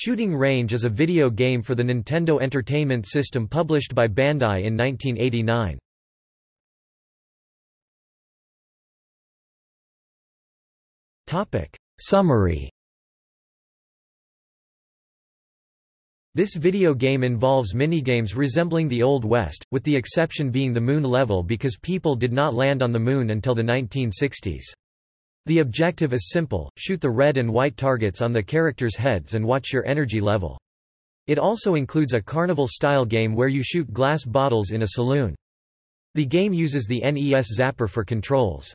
Shooting Range is a video game for the Nintendo Entertainment System published by Bandai in 1989. Summary This video game involves minigames resembling the Old West, with the exception being the Moon level because people did not land on the Moon until the 1960s. The objective is simple, shoot the red and white targets on the characters' heads and watch your energy level. It also includes a carnival-style game where you shoot glass bottles in a saloon. The game uses the NES Zapper for controls.